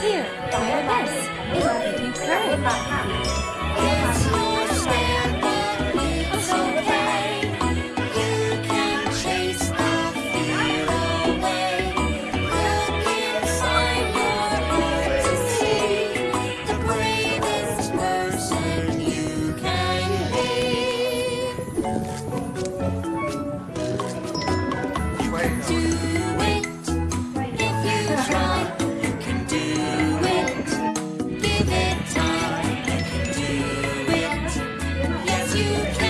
Here, try a mess. It'll you courage. you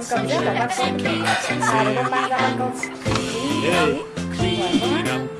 Clean up, clean up.